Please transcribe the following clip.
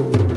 you.